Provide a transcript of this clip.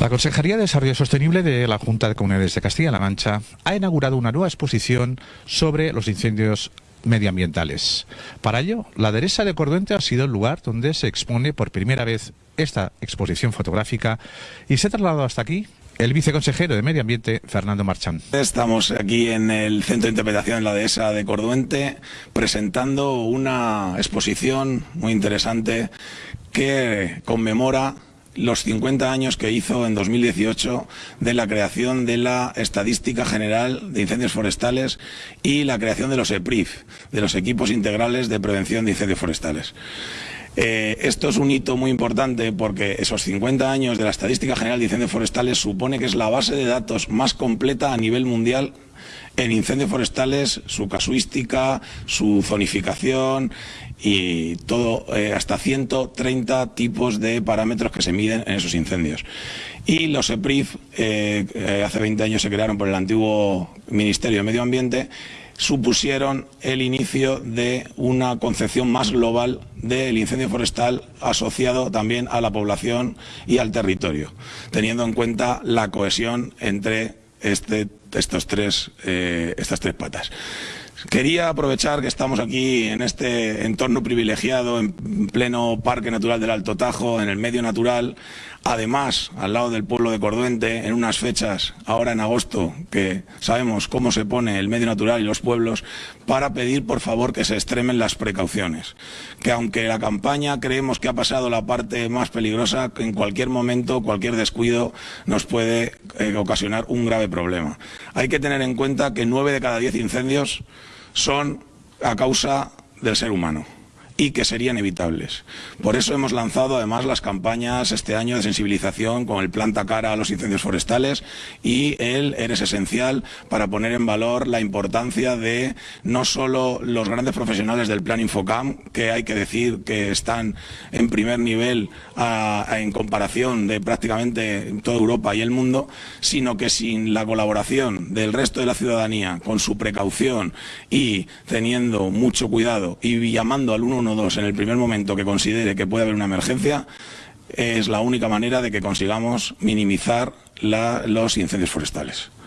La Consejería de Desarrollo Sostenible de la Junta de Comunidades de Castilla-La Mancha ha inaugurado una nueva exposición sobre los incendios medioambientales. Para ello, la Deresa de Corduente ha sido el lugar donde se expone por primera vez esta exposición fotográfica y se ha trasladado hasta aquí el viceconsejero de Medio Ambiente, Fernando Marchán. Estamos aquí en el Centro de Interpretación de la Dehesa de Corduente presentando una exposición muy interesante que conmemora los 50 años que hizo en 2018 de la creación de la Estadística General de Incendios Forestales y la creación de los EPRIF, de los Equipos Integrales de Prevención de Incendios Forestales. Eh, esto es un hito muy importante porque esos 50 años de la Estadística General de Incendios Forestales supone que es la base de datos más completa a nivel mundial en incendios forestales, su casuística, su zonificación y todo, eh, hasta 130 tipos de parámetros que se miden en esos incendios. Y los EPRIF, eh, eh, hace 20 años se crearon por el antiguo Ministerio de Medio Ambiente, supusieron el inicio de una concepción más global del incendio forestal asociado también a la población y al territorio, teniendo en cuenta la cohesión entre este, estos tres, estas tres patas. Quería aprovechar que estamos aquí en este entorno privilegiado, en pleno Parque Natural del Alto Tajo, en el medio natural, además al lado del pueblo de Corduente, en unas fechas, ahora en agosto, que sabemos cómo se pone el medio natural y los pueblos, para pedir por favor que se extremen las precauciones. Que aunque la campaña creemos que ha pasado la parte más peligrosa, en cualquier momento, cualquier descuido nos puede eh, ocasionar un grave problema. Hay que tener en cuenta que nueve de cada diez incendios son a causa del ser humano y que serían evitables. Por eso hemos lanzado además las campañas este año de sensibilización con el planta cara a los incendios forestales y el Eres Esencial para poner en valor la importancia de no solo los grandes profesionales del Plan Infocam, que hay que decir que están en primer nivel en comparación de prácticamente toda Europa y el mundo, sino que sin la colaboración del resto de la ciudadanía, con su precaución y teniendo mucho cuidado y llamando al 112 en el primer momento que considere que puede haber una emergencia, es la única manera de que consigamos minimizar los incendios forestales.